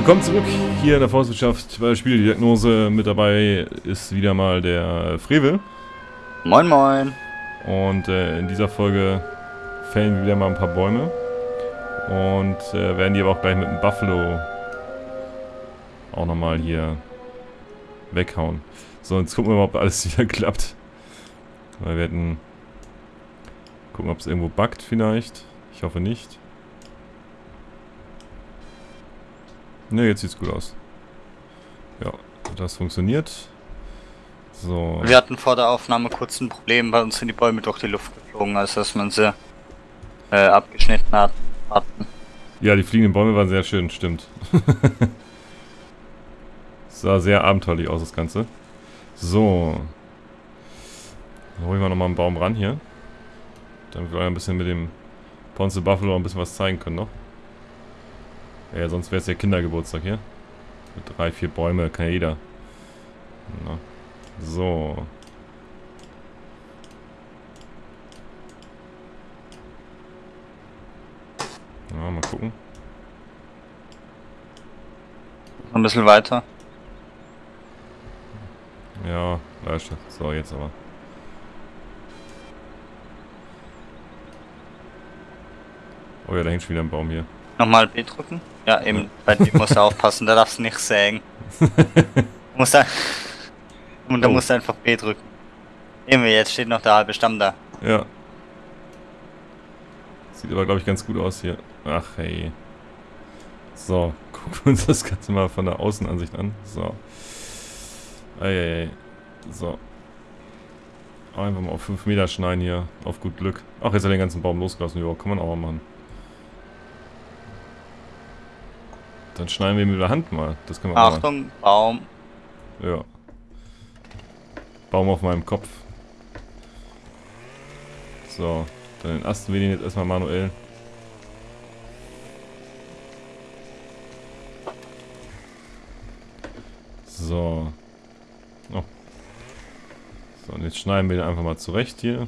Willkommen zurück hier in der Forstwirtschaft bei der Spieldiagnose. Mit dabei ist wieder mal der Frevel. Moin moin. Und äh, in dieser Folge fällen wir wieder mal ein paar Bäume. Und äh, werden die aber auch gleich mit dem Buffalo auch nochmal hier weghauen. So, jetzt gucken wir mal, ob alles wieder klappt. Weil wir hätten... Gucken, ob es irgendwo buggt vielleicht. Ich hoffe nicht. Ne, jetzt sieht's gut aus. Ja, das funktioniert. So. Wir hatten vor der Aufnahme kurz ein Problem, bei uns sind die Bäume durch die Luft geflogen, als dass man sie äh, abgeschnitten hat, hatten. Ja, die fliegenden Bäume waren sehr schön, stimmt. sah sehr abenteuerlich aus, das Ganze. So. Dann hole ich mal nochmal einen Baum ran hier. Damit wir ein bisschen mit dem Ponce Buffalo ein bisschen was zeigen können noch. Ja, sonst wäre es ja Kindergeburtstag hier. Mit drei, vier Bäume kann jeder. Na. So. Ja, mal gucken. Ein bisschen weiter. Ja, du. So, jetzt aber. Oh ja, da hängt schon wieder ein Baum hier. Nochmal B drücken? Ja, eben, bei dem musst du aufpassen, da darfst du nicht sägen. musst da, und da oh. musst du einfach B drücken. Eben, jetzt steht noch der halbe Stamm da. Ja. Sieht aber, glaube ich, ganz gut aus hier. Ach, hey. So, gucken wir uns das Ganze mal von der Außenansicht an. So. Eieiei. So. Einfach mal auf 5 Meter schneiden hier. Auf gut Glück. Ach, jetzt hat er den ganzen Baum losgelassen. Ja, kann man auch mal machen. Dann schneiden wir ihn mit der Hand mal. Das können wir Achtung, mal. Baum. Ja. Baum auf meinem Kopf. So, dann entasten wir den jetzt erstmal manuell. So. Oh. So, und jetzt schneiden wir den einfach mal zurecht hier.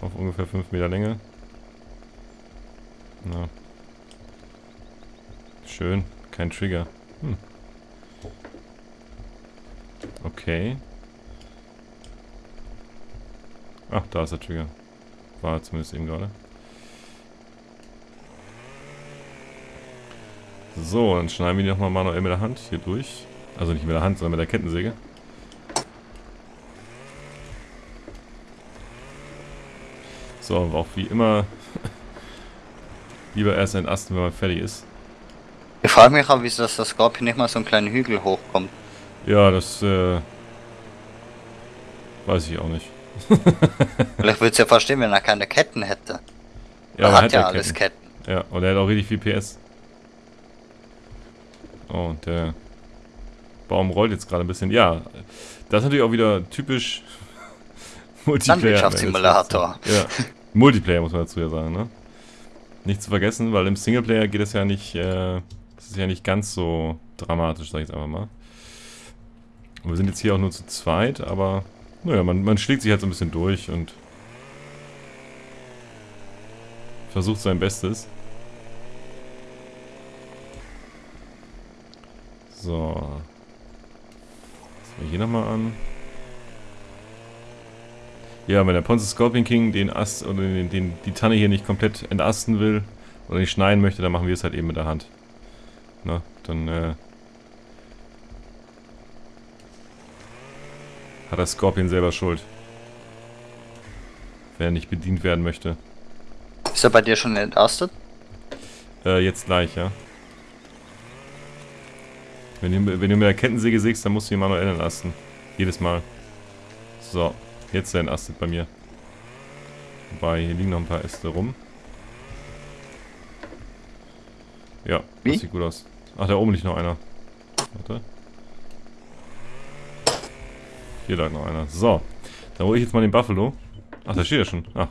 Auf ungefähr 5 Meter Länge. Na, Schön. Kein Trigger. Hm. Okay. Ach, da ist der Trigger. War zumindest eben gerade. So, dann schneiden wir die nochmal manuell mit der Hand hier durch. Also nicht mit der Hand, sondern mit der Kettensäge. So, auch wie immer lieber erst entasten, wenn man fertig ist. Ich frage mich auch, wieso das Scorpion nicht mal so einen kleinen Hügel hochkommt. Ja, das äh, weiß ich auch nicht. Vielleicht würde es ja verstehen, wenn er keine Ketten hätte. Ja, er hat, hat ja alles Ketten. Ketten. Ja, und er hat auch richtig viel PS. Oh, der Baum rollt jetzt gerade ein bisschen. Ja, das ist natürlich auch wieder typisch Multiplayer. Landwirtschaftssimulator. Ja, Multiplayer muss man dazu ja sagen, ne? Nicht zu vergessen, weil im Singleplayer geht es ja nicht äh, das ist ja nicht ganz so dramatisch, sag ich jetzt einfach mal. Und wir sind jetzt hier auch nur zu zweit, aber naja, man, man schlägt sich halt so ein bisschen durch und versucht sein Bestes. So. Jetzt wir hier nochmal an. Ja, wenn der Ponce Scorpion King den Ast oder den, den, die Tanne hier nicht komplett entasten will oder nicht schneiden möchte, dann machen wir es halt eben mit der Hand. Na, dann äh, hat der Scorpion selber Schuld. Wenn er nicht bedient werden möchte. Ist er bei dir schon entastet? Äh, jetzt gleich, ja. Wenn du, wenn du mit der Kettensäge sägst, dann musst du ihn manuell entasten. Jedes Mal. So, jetzt ist er entastet bei mir. Wobei, hier liegen noch ein paar Äste rum. Ja, Wie? das sieht gut aus. Ach, da oben liegt noch einer. Warte. Hier lag noch einer. So. Dann hole ich jetzt mal den Buffalo. Ach, da steht er schon. Ach,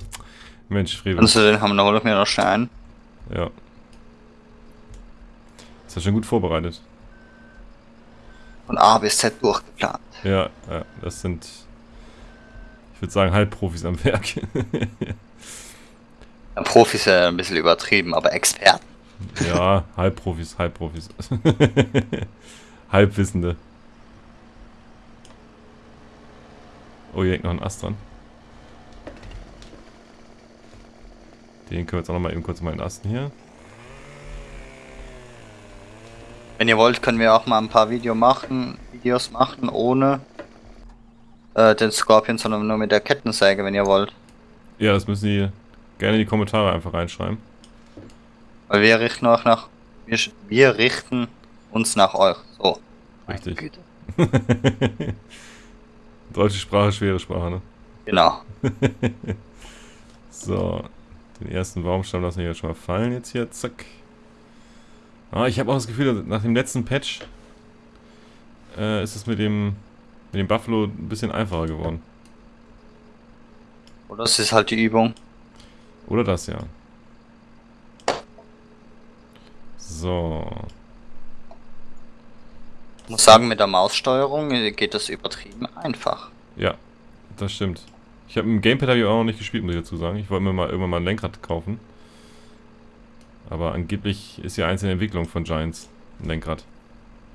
Mensch, Frevel. Kannst du den haben, dann hol ich mir noch schnell einen. Ja. Ist ja schon gut vorbereitet. Von A bis Z durchgeplant. Ja, ja, das sind, ich würde sagen, Halbprofis am Werk. ja, Profis ja ein bisschen übertrieben, aber Experten. Ja, Halbprofis, Halbprofis. Halbwissende. Oh, hier hängt noch ein Ast dran. Den können wir jetzt auch noch mal eben kurz mal Asten hier. Wenn ihr wollt, können wir auch mal ein paar Video machen, Videos machen, ohne äh, den Scorpion, sondern nur mit der Kettensäge, wenn ihr wollt. Ja, das müssen die gerne in die Kommentare einfach reinschreiben. Weil wir richten auch nach. Wir, wir richten uns nach euch. So. Richtig. Deutsche Sprache, schwere Sprache, ne? Genau. so. Den ersten Baumstamm lassen wir jetzt schon mal fallen jetzt hier. Zack. Ah, ich habe auch das Gefühl, nach dem letzten Patch äh, ist es mit dem mit dem Buffalo ein bisschen einfacher geworden. Oder das ist halt die Übung. Oder das, ja. So. Ich muss sagen, mit der Maussteuerung geht das übertrieben einfach. Ja, das stimmt. Ich habe im Gamepad habe ich auch noch nicht gespielt, muss ich dazu sagen. Ich wollte mir mal irgendwann mal ein Lenkrad kaufen. Aber angeblich ist ja eins in der Entwicklung von Giants ein Lenkrad.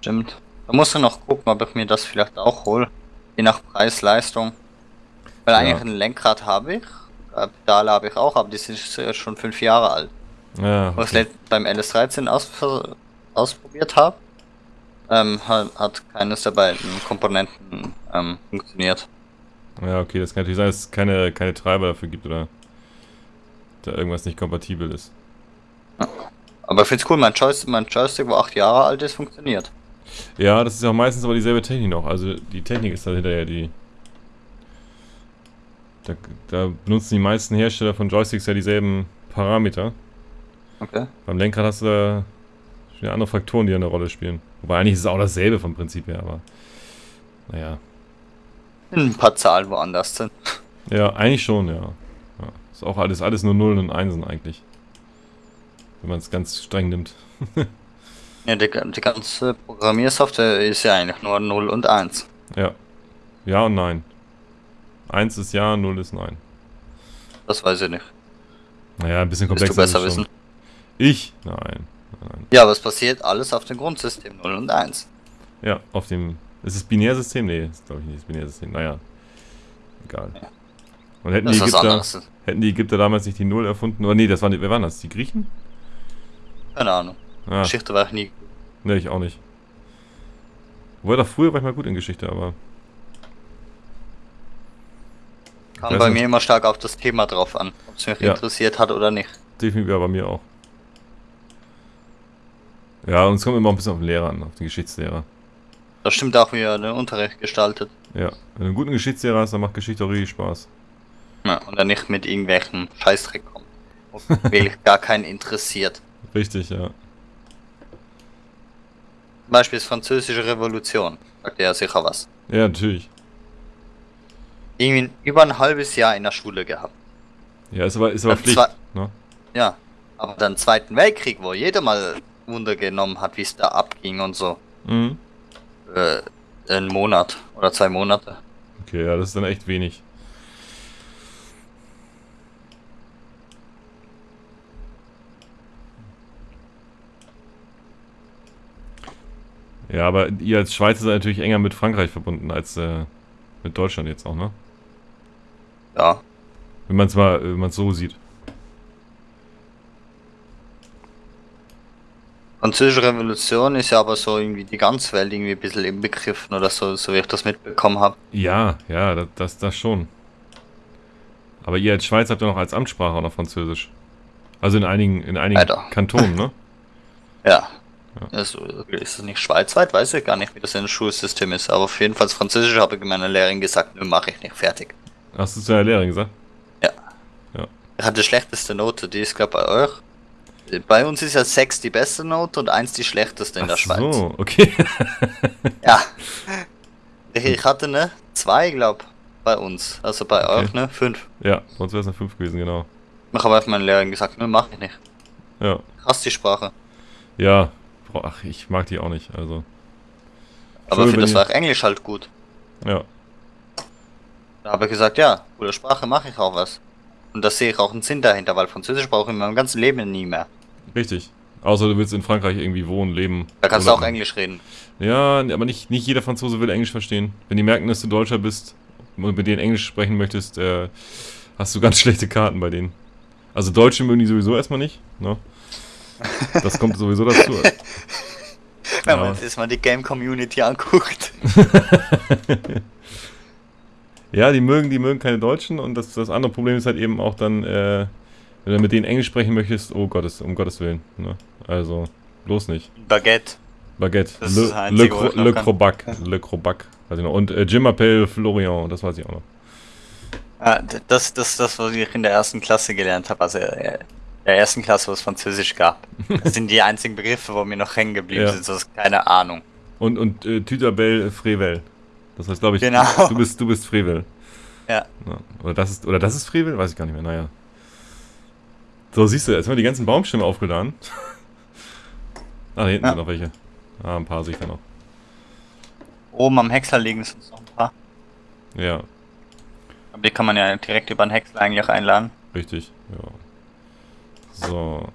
Stimmt. Da muss ich noch gucken, ob ich mir das vielleicht auch hole. Je nach Preis-Leistung. Weil ja. eigentlich ein Lenkrad habe ich. Äh, Pedale habe ich auch, aber die sind schon fünf Jahre alt. Ja, okay. Was ich beim LS13 aus, ausprobiert habe, ähm, hat, hat, keines der beiden Komponenten ähm, funktioniert. Ja, okay, das kann natürlich sein, dass es keine, keine Treiber dafür gibt oder da irgendwas nicht kompatibel ist. Aber ich finde es cool, mein, Joystick, mein Joystick, wo acht Jahre alt ist, funktioniert. Ja, das ist ja auch meistens aber dieselbe Technik noch. Also die Technik ist dahinter ja die. Da, da benutzen die meisten Hersteller von Joysticks ja dieselben Parameter. Okay. Beim Lenkrad hast du wieder andere Faktoren, die eine Rolle spielen. Wobei eigentlich ist es auch dasselbe vom Prinzip her, aber naja. Ein paar Zahlen woanders sind. Ja, eigentlich schon, ja. ja. Ist auch alles, alles nur Nullen und Einsen eigentlich. Wenn man es ganz streng nimmt. ja, die, die ganze Programmiersoftware ist ja eigentlich nur 0 und 1. Ja. Ja und nein. 1 ist ja, 0 ist nein. Das weiß ich nicht. Naja, ein bisschen komplexer. Willst du besser wissen? Ich? Nein. nein. Ja, aber es passiert alles auf dem Grundsystem 0 und 1. Ja, auf dem. Ist es Binärsystem? Nee, ist glaube ich nicht das Binärsystem. Naja. Egal. Ja. Und hätten die, Ägypter, hätten die Ägypter damals nicht die Null erfunden? Oder nee, das waren, wer waren das? Die Griechen? Keine Ahnung. Ah. Geschichte war ich nie. Nee, ich auch nicht. Wobei doch früher war ich mal gut in Geschichte, aber. Kam bei nicht. mir immer stark auf das Thema drauf an, ob es mich ja. interessiert hat oder nicht. Definitiv ja, bei mir auch. Ja, und es kommt immer ein bisschen auf den Lehrer an, auf den Geschichtslehrer. Das stimmt auch, wie er den Unterricht gestaltet. Ja, wenn du einen guten Geschichtslehrer hast, dann macht Geschichte auch richtig Spaß. Ja, und er nicht mit irgendwelchen Scheißdreck kommt. Wirklich gar keinen interessiert. Richtig, ja. Zum Beispiel ist französische Revolution. Sagt er ja sicher was. Ja, natürlich. Irgendwie über ein halbes Jahr in der Schule gehabt. Ja, ist aber, ist aber Pflicht, ne? Ja, aber dann Zweiten Weltkrieg, wo jeder mal Wunder genommen hat, wie es da abging und so. Mhm. Äh, einen Monat oder zwei Monate. Okay, ja, das ist dann echt wenig. Ja, aber ihr als Schweizer seid natürlich enger mit Frankreich verbunden als äh, mit Deutschland jetzt auch, ne? Ja. Wenn man es mal, wenn man so sieht. Französische Revolution ist ja aber so irgendwie die ganze Welt irgendwie ein bisschen im Begriffen oder so, so wie ich das mitbekommen habe. Ja, ja, das, das, das schon. Aber ihr als Schweiz habt ja noch als Amtssprache auch noch Französisch. Also in einigen, in einigen Kantonen, ne? ja. ja. Also, ist das nicht schweizweit? Weiß ich gar nicht, wie das in dem Schulsystem ist. Aber auf jeden Fall Französisch habe ich meiner Lehrerin gesagt, nö, mache ich nicht, fertig. Hast du zu deiner Lehrerin gesagt? Ja. Ja. Er hat die schlechteste Note, die ist glaube bei euch. Bei uns ist ja 6 die beste Note und 1 die schlechteste in Ach der Schweiz. so, okay. ja. Ich hatte ne 2, glaub, bei uns. Also bei okay. euch, ne? 5. Ja, sonst wäre es eine 5 gewesen, genau. Ich habe einfach meinen Lehrerin gesagt, ne, mach ich nicht. Ja. Krass die Sprache. Ja, ach, ich mag die auch nicht, also. Aber für das war auch Englisch halt gut. Ja. Da habe ich gesagt, ja, coole Sprache, mache ich auch was. Und da sehe ich auch einen Sinn dahinter, weil Französisch brauche ich in meinem ganzen Leben nie mehr. Richtig. Außer du willst in Frankreich irgendwie wohnen, leben. Da kannst du auch Englisch reden. Ja, aber nicht, nicht jeder Franzose will Englisch verstehen. Wenn die merken, dass du Deutscher bist und mit denen Englisch sprechen möchtest, äh, hast du ganz schlechte Karten bei denen. Also Deutsche mögen die sowieso erstmal nicht. Ne? Das kommt sowieso dazu. Wenn Ja. man jetzt mal die Game Community anguckt. Ja, die mögen, die mögen keine Deutschen und das, das andere Problem ist halt eben auch dann, äh, wenn du mit denen Englisch sprechen möchtest, oh Gottes, um Gottes Willen. Ne? Also, bloß nicht. Baguette. Baguette. Das Le, Cro-. Crobac. Le Crobac. Weiß ich noch. Und äh, Jim Appel Florian, das weiß ich auch noch. D- das das das, was ich in der ersten Klasse gelernt habe. Also äh, der ersten Klasse, wo es Französisch gab. Das sind die einzigen Begriffe, wo mir noch hängen geblieben Ja. sind. So ist keine Ahnung. Und, und äh, Tütabel Frevel. Das heißt, glaube ich, Genau. du bist, du bist Frevel. Ja. Ja. Oder das ist, oder das ist Frevel? Weiß ich gar nicht mehr. Naja. So, siehst du, jetzt haben wir die ganzen Baumstämme aufgeladen. ah, da hinten Ja. sind noch welche. Ah, ein paar sehe ich da noch. Oben am Häcksler liegen sonst noch ein paar. Ja, Aber die kann man ja direkt über den Häcksler eigentlich auch einladen. richtig. Ja. So.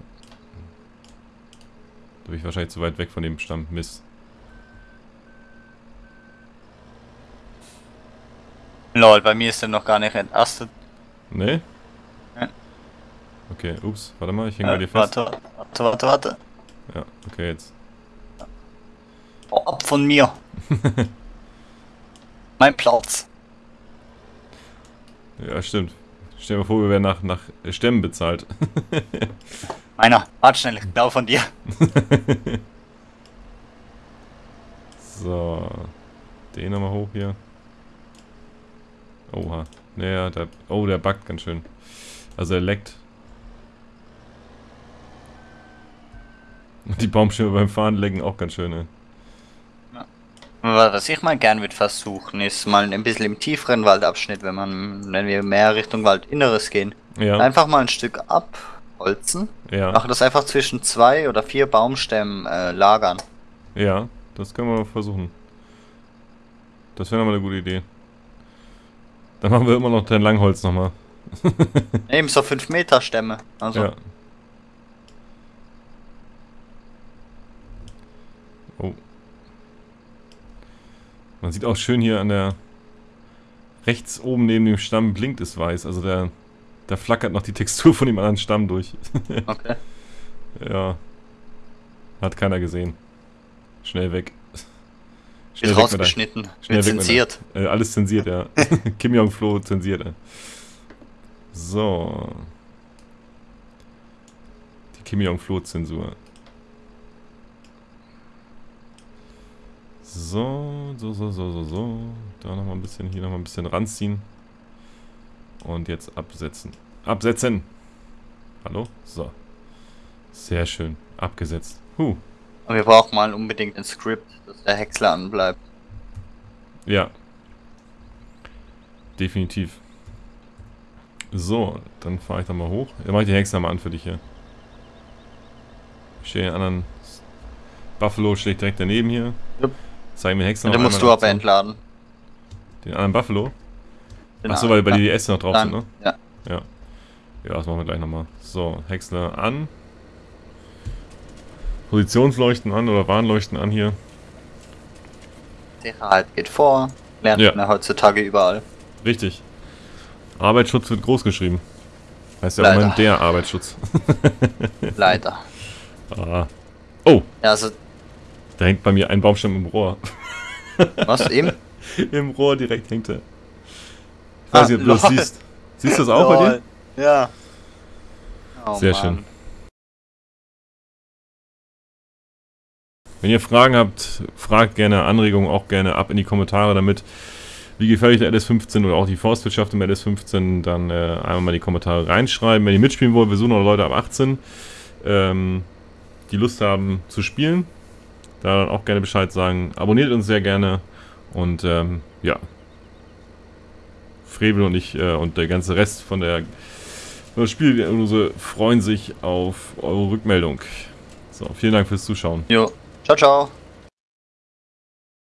Da bin ich wahrscheinlich zu weit weg von dem Stamm. Mist. Lol, bei mir ist der noch gar nicht entastet. Nee? Okay, ups, warte mal, ich hänge bei Äh, dir fest. warte, warte, warte, warte. Ja, okay, jetzt. Oh, ab von mir. mein Platz. Ja, stimmt. Stell dir mal vor, wir werden nach, nach Stämmen bezahlt. Meiner, warte schnell, glaube von dir. so. Den nochmal hoch hier. Oha. Naja, der. Oh, der backt ganz schön. Also er leckt. Die Baumstämme beim Fahren lecken auch ganz schön. Aber Was ich mal gern würde versuchen, ist mal ein bisschen im tieferen Waldabschnitt, wenn man, wenn wir mehr Richtung Waldinneres gehen, Ja, einfach mal ein Stück abholzen, ja, machen das einfach zwischen zwei oder vier Baumstämmen äh, lagern. ja. Das können wir versuchen. Das wäre nochmal eine gute Idee. Dann machen wir immer noch dein Langholz nochmal. Eben so 5 Meter Stämme. Also Ja. Oh. Man sieht auch schön hier an der rechts oben neben dem Stamm blinkt es weiß. Also der da flackert noch die Textur von dem anderen Stamm durch. okay. ja. Hat keiner gesehen. Schnell weg. Wird weg mit der- rausgeschnitten, Schnell wird weg mit zensiert. Äh, alles zensiert, ja. Kim Jong-Flo zensiert, ey. So. Die Kim Jong-Flo-Zensur. So, so, so, so, so, so. Da nochmal ein bisschen, hier nochmal ein bisschen ranziehen. Und jetzt absetzen. Absetzen! Hallo? So. Sehr schön. Abgesetzt. Huh. Und wir brauchen mal unbedingt ein Skript, dass der Häcksler anbleibt. Ja. Definitiv. So, dann fahre ich da mal hoch. Dann mache ich die Hexer mal an für dich hier. Ich stehe den anderen Buffalo steht direkt daneben hier. Jupp. Zeig mir den Hexer Und dann musst du aber entladen. Den anderen Buffalo? Achso, weil, weil Ja. die DS noch drauf Dann, sind, ne? Ja. Ja. Ja, das machen wir gleich nochmal. So, Häcksler an. Positionsleuchten an oder Warnleuchten an hier. Sicherheit geht vor. Lernt Ja. man heutzutage überall. Richtig. Arbeitsschutz wird groß geschrieben. Heißt ja auch Leider. immer der Arbeitsschutz. Leider. ah. Oh, Ja, also, da hängt bei mir ein Baumstamm im Rohr. was eben? Im Rohr direkt hängt er. Ich weiß Ah, nicht, ob du das lol. siehst. Siehst du das auch bei dir? Ja. Oh, Sehr Mann. schön. Wenn ihr Fragen habt, fragt gerne Anregungen auch gerne ab in die Kommentare damit. Wie gefällt euch der LS15 oder auch die Forstwirtschaft im LS15, dann äh, einmal mal in die Kommentare reinschreiben. Wenn ihr mitspielen wollt, wir suchen noch Leute ab 18, ähm, die Lust haben zu spielen. Da dann auch gerne Bescheid sagen. Abonniert uns sehr gerne und ähm, ja. Frevel und ich äh, und der ganze Rest von der von der Spieldiagnose freuen sich auf eure Rückmeldung. So, vielen Dank fürs Zuschauen. Jo. Ciao, ciao.